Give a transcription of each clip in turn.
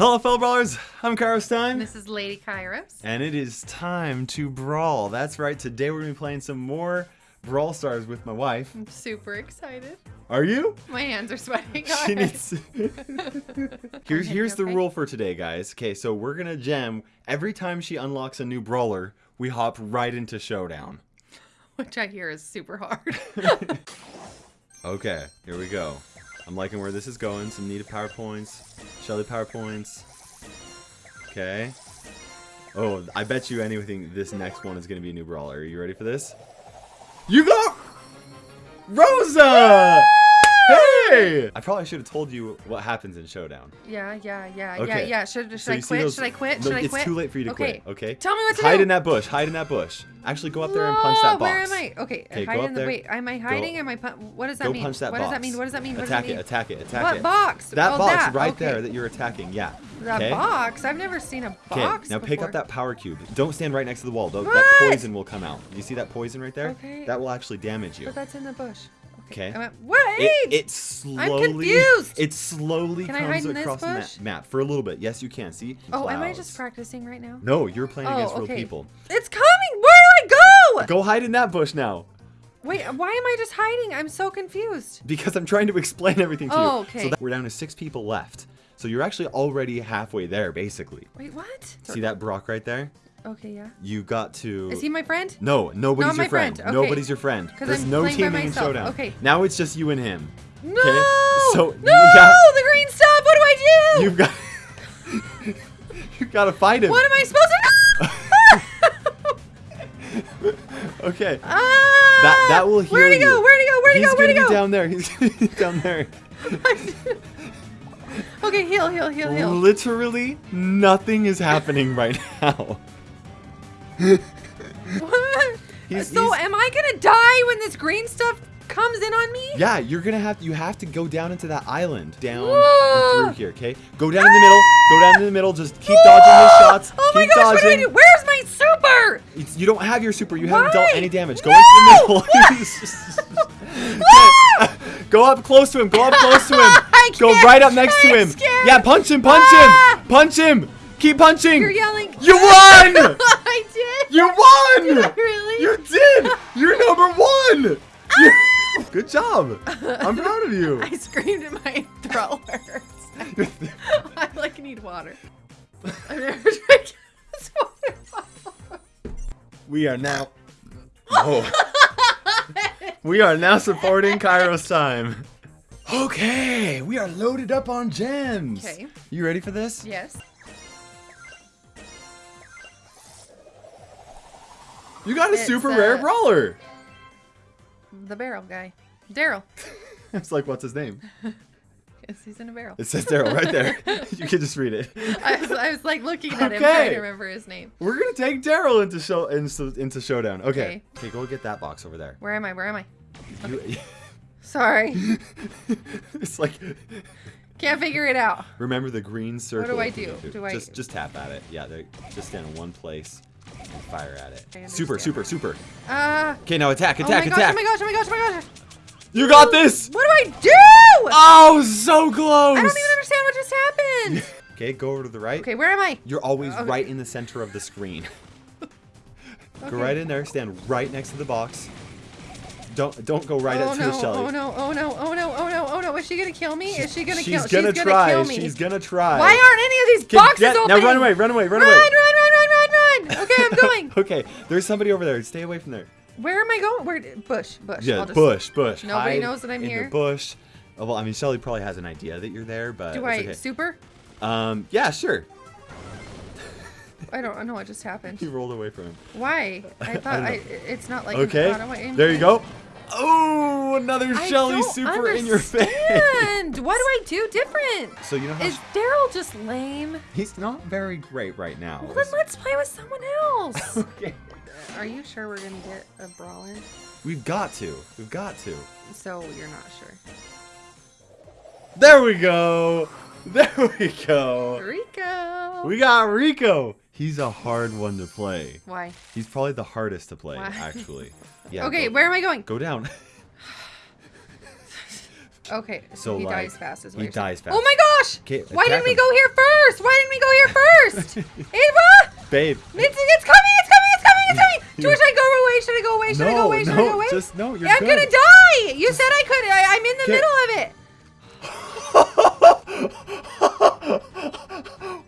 Hello, fellow brawlers. I'm Kairos Time. This is Lady Kairos. And it is time to brawl. That's right. Today we're going to be playing some more Brawl Stars with my wife. I'm super excited. Are you? My hands are sweating. She needs. here's here's the okay. rule for today, guys. Okay, so we're gonna gem every time she unlocks a new brawler. We hop right into showdown. Which I hear is super hard. Okay, here we go. I'm liking where this is going. Some needed power points. Shelly power points. Okay. Oh, I bet you anything this next one is going to be a new brawler. Are you ready for this? You got Rosa! Hey! I probably should have told you what happens in Showdown. yeah, yeah, yeah, yeah, Okay. yeah. Should, should So I quit? those- Should I quit? No, Should I it's too late for you to okay. quit, okay? Tell me what to Hide do. in that bush. Hide in that bush. Actually, go up there and punch that box. Where am I? Okay, Okay, hide go in the there. wait. Am I hiding? Am I? Pu- what does that Go mean? punch that what box. does that mean? What does that mean? What attack does that it, attack it, attack What it. box? That Oh, box that. right Okay. there that you're attacking. Yeah. That okay. box? I've never seen a box Okay, now pick up that power cube. Don't stand right next to the wall. though. That poison will come out. You see that poison right there? Okay. That will actually damage you. But that's in the bush. Okay. I went, Wait! It, it slowly. confused. It slowly Can I comes hide in this across the ma- map for a little bit. Yes, you can. See? oh, am I just practicing right now? No, you're playing Oh, against real people. It's coming! Where do I go? Go hide in that bush now. Wait, why am I just hiding? I'm so confused. Because I'm trying to explain everything to you. Oh, okay. So that we're down to six people left. So you're actually already halfway there, basically. Wait, what? See that Brock right there? Okay, yeah. You got to. Is he my friend? No, nobody's Not your my friend. friend, okay. Nobody's your friend. There's I'm no teaming in showdown. okay. Now it's just you and him. No! So, no! yeah. The green stuff! What do I do? You've got. You've got to fight him. What am I supposed to Okay. Ah! That that will heal Where'd he go? Where'd he go? Where'd he go? Where'd he be go? down there. He's gonna be down there. okay, heal, heal, heal, heal. Literally nothing is happening right now. What? He's- so he's- am I gonna die when this green stuff comes in on me? Yeah, you're gonna have you have to go down into that island, down through here. Okay, go down in the middle. Go down in the middle. Just keep dodging his shots. Oh my keep gosh, what do I dodging. do? Where's my super? It's- You don't have your super. You haven't dealt any damage. Go No! into the middle. go up close to him. Go up close to him. Go right up next to I'm him. Yeah, punch him. Punch Ah! him. Punch him. Keep punching. You're yelling. You won. I did. You won. Did really? You did. You're number one. Ah! You- Good job. I'm proud of you. I screamed in my throat. I like need water. I've never drank this water bottle. We are now. Oh. we are now supporting Kairos time. Okay, we are loaded up on gems. Okay. You ready for this? Yes. You got a It's, super rare uh, brawler. The barrel guy. Daryl. It's like, what's his name? Yes, he's in a barrel. It says Daryl right there. you can just read it. I was, I was like looking at him Okay. trying to remember his name. We're gonna take Daryl into show into, into showdown. Okay. Okay. Okay, go get that box over there. Where am I? Where am I? You- Sorry. it's like Can't figure it out. remember the green circle. What if you do? need to. Do I- just just tap at it? Yeah, just stand in one place and fire at it. Super, super, super. Ah. Okay, now attack, oh attack, gosh, attack. oh my gosh, oh my gosh, oh my gosh. You got this. What do I do? Oh, so close. I don't even understand what just happened. Okay, go over to the right. okay, where am I? You're always Okay. right in the center of the screen. Okay. Go right in there, stand right next to the box. Don't don't go right oh up to no, the Shelly. oh no, oh no, oh no, oh no, oh no. Is she gonna kill me? Is she gonna She's kill gonna She's try. gonna kill me. She's gonna try. Why aren't any of these boxes get- open? Now run away, run away, run, Run, away. run, run, run, run, run. Okay, I'm going. okay, there's somebody over there. Stay away from there. Where am I going? Where? Bush, bush. Yeah, just- bush, bush. Nobody Hide knows that I'm in here. The bush. Oh, well, I mean, Shelly probably has an idea that you're there, but Do I okay. super? Um, yeah, sure. I don't know what just happened. He rolled away from him. Why? I thought don't I, it's not like Okay, there you go. Oh, another I Shelly don't super in your face. understand. What do I do different? So you know how Is Daryl just lame? he's not very great right now. Well, then let's play with someone else. okay. Are you sure we're gonna get a brawl in? We've got to. We've got to. So you're not sure. There we go. There we go. Rico. We got Rico. He's a hard one to play. Why? He's probably the hardest to play, Why? actually. Yeah. okay, go, where am I going? Go down. Okay, so, So, he like, dies fast as he well. saying. dies fast. Oh my gosh! Okay, Why didn't we go here first? Why didn't we go here first? Ava! Babe. It's, it's coming! It's coming! It's coming! It's coming! You- Should I go away? Should I go away? Should I go away? Should I go away? just no. You're I'm gonna die! You said I could. I, I'm in the middle of it.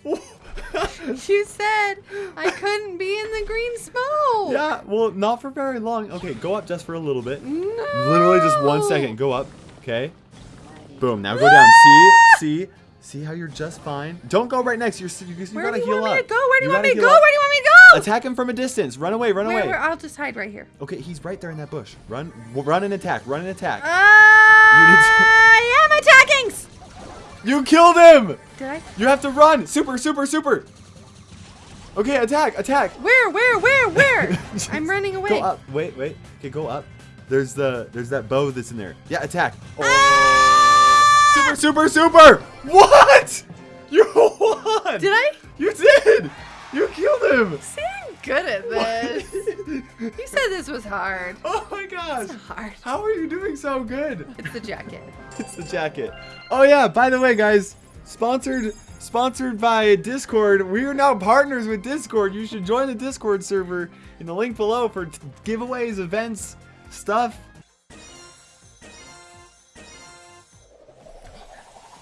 You said I couldn't be in the green smoke. yeah, well, not for very long. Okay, go up just for a little bit. No. Literally just one second. Go up. Okay. Boom. Now go down. See? See? See how you're just fine? Don't go right next. You're you, you Where gotta do you heal want me up. to go? Where do you, want me to go? up. Where do you want me to go? Attack him from a distance. Run away. Run Where, away. where? I'll just hide right here. Okay, he's right there in that bush. Run. Run and attack. Run and attack. Uh, I am attacking. you killed him. Did I? You have to run. Super. Super. Super. Okay, attack. Attack. Where? Where? Where? Where? I'm running away. Go up. Wait. Wait. Okay, go up. There's the there's that bow that's in there. Yeah, attack. Oh. Ah! Super, super, super! What? You won! Did I? You did! You killed him! See, I'm good at this. you said this was hard. oh my gosh! It's hard. How are you doing so good? It's the jacket. It's the jacket. Oh yeah, by the way, guys, sponsored sponsored by Discord. We are now partners with Discord. You should join the Discord server in the link below for t- giveaways, events, stuff.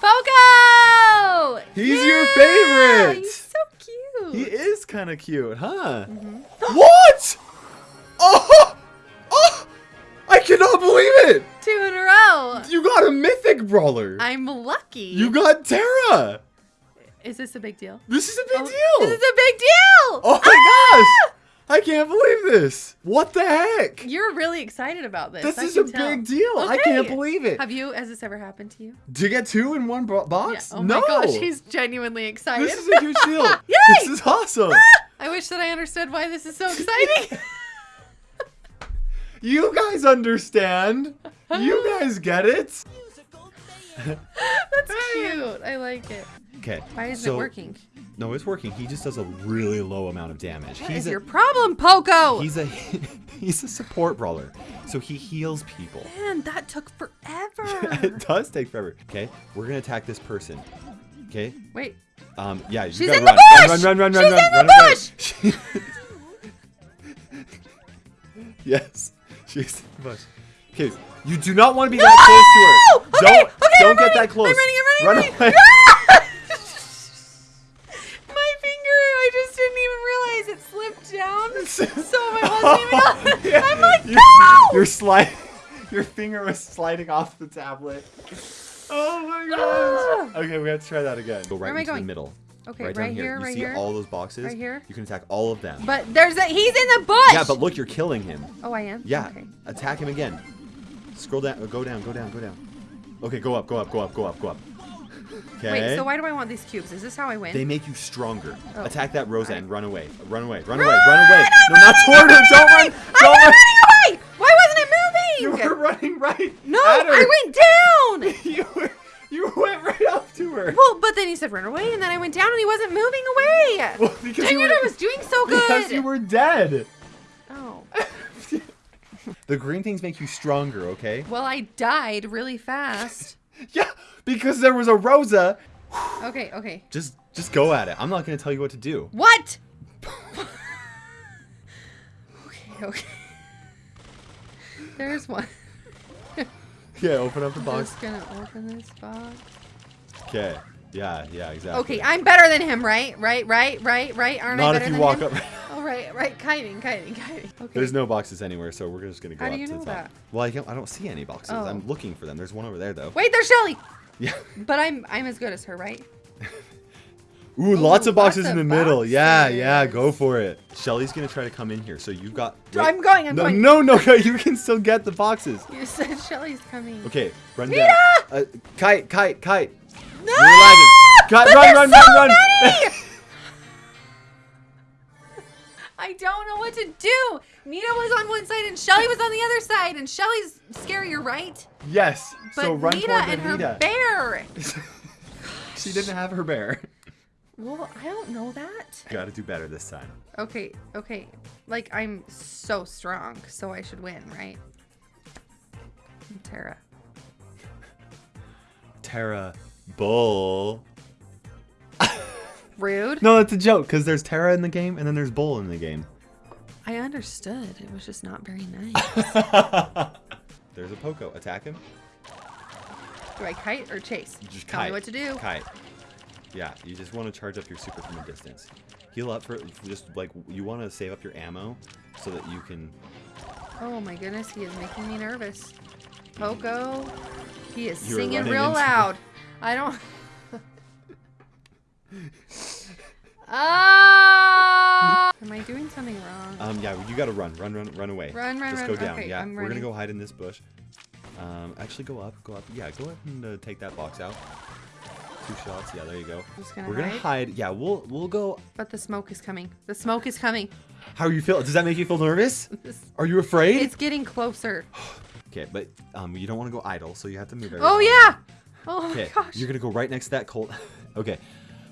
Poco! He's your favorite. He's so cute. He is kind of cute, huh? Mm-hmm. What? Oh! Oh! I cannot believe it! Two in a row. You got a mythic brawler. I'm lucky. You got Tara. Is this a big deal? This is a big Oh, deal. This is a big deal. oh my Ah! gosh! I can't believe this. What the heck? You're really excited about this. This I is a tell. big deal. I can't believe it. Have you? Has this ever happened to you? to get two in one bo- box? Oh no. my gosh, he's genuinely excited. This is a huge deal. Yay! This is awesome. Ah! I wish that I understood why this is so exciting. You guys understand. You guys get it. That's cute. I like it. Okay. Why isn't so, it working? No, it's working. He just does a really low amount of damage. What he's is a, your problem, Poco? He's a he's a support brawler, so he heals people. Man, that took forever. it does take forever. Okay, we're gonna attack this person. Okay. Wait, Um. Yeah. You She's gotta in run. the Run, bush! run, run, run, She's run, run, in the run away. yes. She's in the bush. Okay. You do not want to be that close to her. No! Okay, don't okay, don't I'm get running, that close. I'm running, I'm running, I'm away. running. Your slide, your finger was sliding off the tablet. Oh my gosh. Okay, we have to try that again. Go right am I into the middle. Okay, right, right, down here. here, You right see here. all those boxes? Right here? You can attack all of them. But there's a, he's in the bush. yeah, but look, you're killing him. Oh, I am? Yeah. Okay. Attack him again. Scroll down. Go down. Go down. Go down. Okay, go up. Go up. Go up. Go up. Go up. Okay. Wait, so why do I want these cubes? Is this how I win? They make you stronger. Oh. Attack that Rosa Alright. and run away. Run away. Run, Run! away. Run away. I'm No, not toward her. Don't run. Don't I'm run. It You were running right. no, at her. I went down! you were. You went right up to her. well, but then he said run away, and then I went down and he wasn't moving away. Well, because Dang you it, were, I was doing so good. Because you were dead. Oh. The green things make you stronger, okay? Well, I died really fast. Yeah, because there was a Rosa. Okay, okay. Just just go at it. I'm not gonna tell you what to do. What? okay, okay. There's one. Yeah, open up the box. I'm Just gonna open this box. Okay. Yeah, yeah, exactly. Okay, I'm better than him, right? Right, right, right, right. Aren't I Not better if you than walk him? up. Oh, right, right. Kiting, kiting, kiting. Okay. There's no boxes anywhere, so we're just gonna go How do up you to know the top. that? Well, I, can't, I don't see any boxes. Oh. I'm looking for them. There's one over there, though. Wait, there's Shelly. Yeah. But I'm I'm as good as her, right? Ooh, lots Ooh, of boxes lots in the of middle. Yeah, yeah, go for it. Shelly's gonna try to come in here, so you've got. I'm going, I'm no, going. No, no, you can still get the boxes. You said Shelly's coming. Okay, run Nita! down. Uh, kite, kite, kite. No! You're lagging. Cut, But run, run, so run, run. I don't know what to do. Nita was on one side and Shelly was on the other side, and Shelly's scarier, right? yes. But so run Nita and her bear. she didn't have her bear. Well, I don't know that. Gotta do better this time. Okay, okay. Like I'm so strong, so I should win, right? I'm Tara. Terra Bull. Rude. No, it's a joke because there's Tara in the game and then there's Bull in the game. I understood. It was just not very nice. there's a Poco. Attack him. do I kite or chase? Just Tell kite. me what to do. Kite. Yeah, you just want to charge up your super from a distance. Heal up for just like you want to save up your ammo so that you can. Oh my goodness, he is making me nervous. Poco, he is You were singing real loud. I don't. Ah! Am I doing something wrong? Um, yeah, you gotta run, run, run, run away. Run, run, Just run. go down. Okay, yeah, I'm we're gonna go hide in this bush. Um, actually, go up, go up. Yeah, go ahead and uh, take that box out. Two shots. Yeah, there you go. Gonna We're gonna hide. hide. Yeah, we'll we'll go. But the smoke is coming. The smoke is coming. How are you feel? Does that make you feel nervous? Are you afraid? It's getting closer. Okay, but um, you don't want to go idle, so you have to move. Oh yeah. Oh my Okay, gosh. you're gonna go right next to that colt. okay.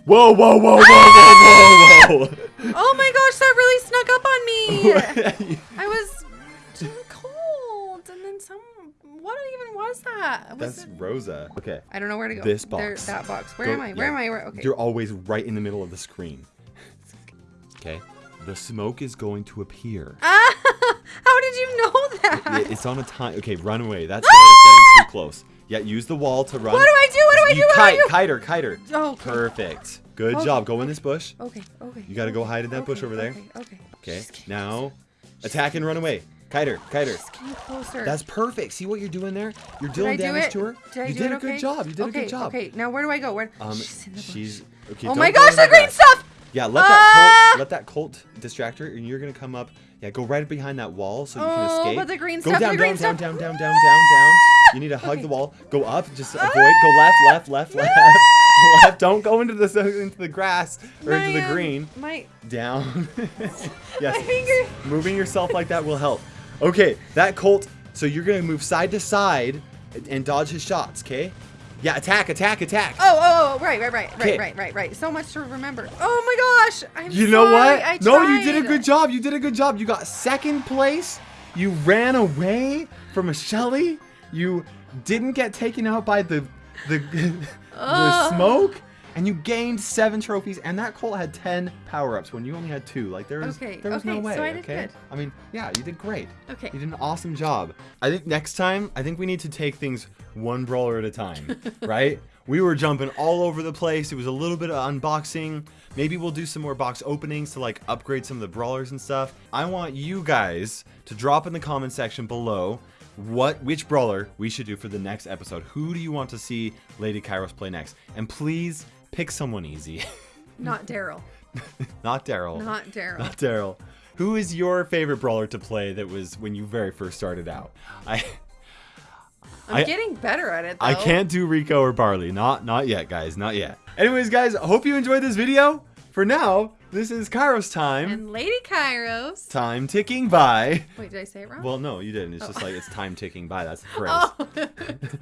Whoa, whoa, whoa, whoa, whoa, whoa, whoa. Oh my gosh, that really snuck up on me. I was too cold, and then some. What even was that? Was That's it- Rosa. Okay. I don't know where to go. This There- box. that box. Where Go- am I? Where yeah, am I? Where? Okay. You're always right in the middle of the screen. Okay. The smoke is going to appear. Ah! How did you know that? It- It's on a time. Okay, run away. That's getting too close. Yeah, use the wall to run. what do I do? What do I do? You What kite, do I kiter, kiter. do? Oh, okay. Perfect. Good Okay, job. Go in this bush. Okay. Okay. You gotta go hide in that bush okay, over there. Okay. Okay. Okay. Now, attack and run away. Kiter, kiter. Getting closer. That's perfect. See what you're doing there? You're dealing damage it? to her. Did I you did a good job. You did okay, a good job. Okay. Now where do I go? Where? Um, she's in the she's okay. Oh my gosh, the green stuff! Yeah, let that Ah! colt let that colt distract her, and you're gonna come up. Yeah, go right behind that wall so you can Oh, escape. but the green go stuff, down, green down, down, stuff. down, down, down, down, down. You need to hug Okay. the wall. Go up. Just avoid. Go left, left, left, left, left. Don't go into the into the grass or My, into the um, green. My Down. yes. my finger. Moving yourself like that will help. Okay, that colt. So you're gonna move side to side and, and dodge his shots. Okay. Yeah, attack, attack, attack. Oh, oh, oh, right, right, right, right, right, right, right. So much to remember. Oh my gosh, I'm You know sorry, what? I no, you did a good job. You did a good job. You got second place. You ran away from a Shelly. You didn't get taken out by the the, the smoke. And you gained seven trophies, and that Colt had ten power-ups when you only had two. Like there was, Okay, there was no okay, way. so I did okay, good. I mean, yeah, you did great. Okay. You did an awesome job. I think next time, I think we need to take things one brawler at a time, right? We were jumping all over the place. It was a little bit of unboxing. Maybe we'll do some more box openings to like upgrade some of the brawlers and stuff. I want you guys to drop in the comment section below what which brawler we should do for the next episode. Who do you want to see Lady Kairos play next? And please pick someone easy. Not Daryl. Not Daryl. Not Daryl. Not Daryl. Who is your favorite brawler to play that was when you very first started out? I I'm I- getting better at it. Though. I can't do Rico or Barley. Not not yet, guys. Not yet. Anyways, guys, I hope you enjoyed this video. For now, this is Kairos time. And Lady Kairos. Time ticking by. Wait, did I say it wrong? Well, no, you didn't. It's just like it's oh. time ticking by. That's the phrase. oh,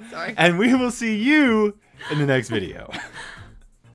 sorry. And we will see you in the next video.